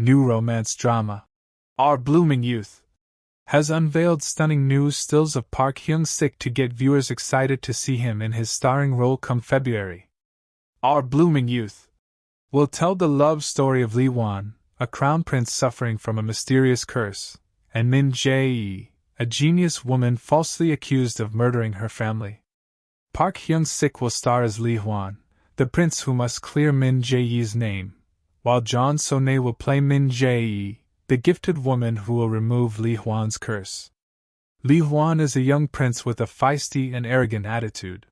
new romance drama. Our Blooming Youth has unveiled stunning new stills of Park Hyung Sik to get viewers excited to see him in his starring role come February. Our Blooming Youth will tell the love story of Lee Hwan, a crown prince suffering from a mysterious curse, and Min Jae, a genius woman falsely accused of murdering her family. Park Hyung Sik will star as Lee Hwan, the prince who must clear Min Jae Yi's name, while Jeon So Nee will play Min Jae, the gifted woman who will remove Lee Hwan's curse. Lee Hwan is a young prince with a feisty and arrogant attitude.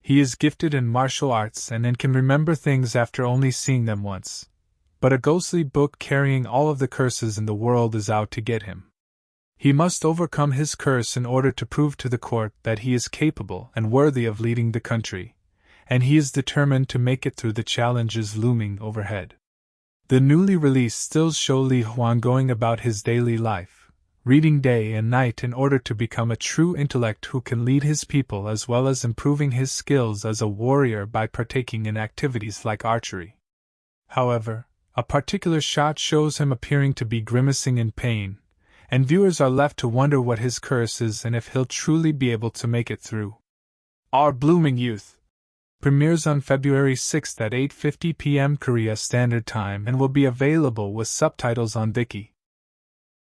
He is gifted in martial arts and can remember things after only seeing them once. But a ghostly book carrying all of the curses in the world is out to get him. He must overcome his curse in order to prove to the court that he is capable and worthy of leading the country, and he is determined to make it through the challenges looming overhead. The newly released stills show Lee Hwan going about his daily life, reading day and night in order to become a true intellect who can lead his people as well as improving his skills as a warrior by partaking in activities like archery. However, a particular shot shows him appearing to be grimacing in pain, and viewers are left to wonder what his curse is and if he'll truly be able to make it through. Our Blooming Youth premieres on February 6 at 8:50 p.m. Korea Standard Time and will be available with subtitles on Viki.